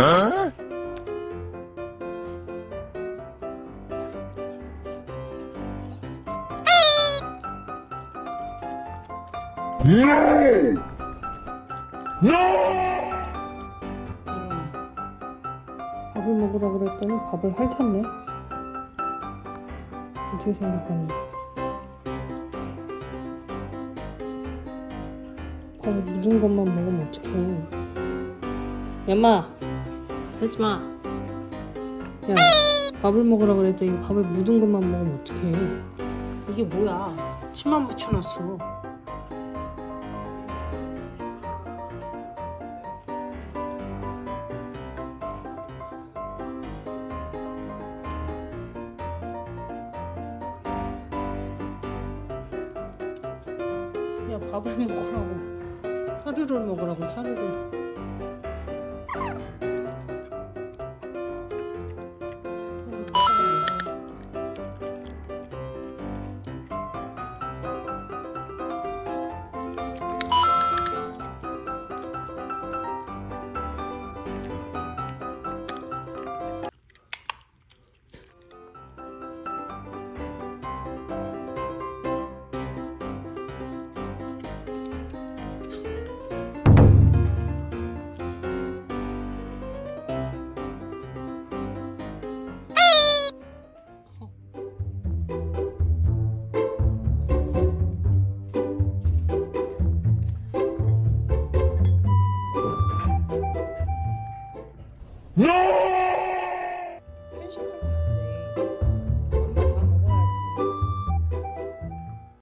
밥을 먹으라 그랬더니 밥을 핥았네. 어떻게 생각하니? 밥을 묻은 것만 먹으면 어떡해. 야마! 하지 마! 야, 밥을 먹으라 그랬더니 밥을 묻은 것만 먹으면 어떡해. 이게 뭐야? 침만 묻혀놨어. 야 밥을 먹으라고 사료를 먹으라고 사료를 No!